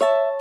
you